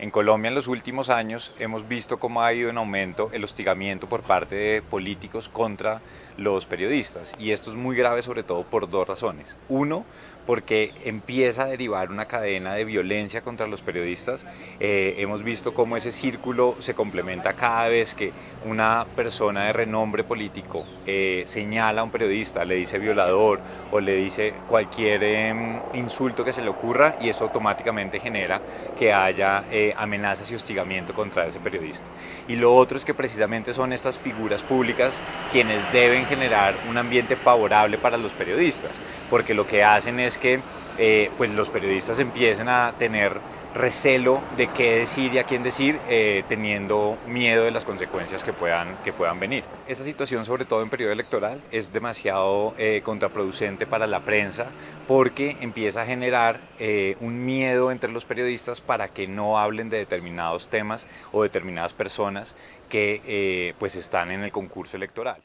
En Colombia en los últimos años hemos visto cómo ha ido en aumento el hostigamiento por parte de políticos contra los periodistas y esto es muy grave sobre todo por dos razones. Uno, porque empieza a derivar una cadena de violencia contra los periodistas. Eh, hemos visto cómo ese círculo se complementa cada vez que una persona de renombre político eh, señala a un periodista, le dice violador o le dice cualquier em, insulto que se le ocurra y eso automáticamente genera que haya amenazas y hostigamiento contra ese periodista. Y lo otro es que precisamente son estas figuras públicas quienes deben generar un ambiente favorable para los periodistas, porque lo que hacen es que eh, pues los periodistas empiecen a tener recelo de qué decir y a quién decir, eh, teniendo miedo de las consecuencias que puedan, que puedan venir. Esta situación, sobre todo en periodo electoral, es demasiado eh, contraproducente para la prensa porque empieza a generar un miedo entre los periodistas para que no hablen de determinados temas o determinadas personas que pues están en el concurso electoral.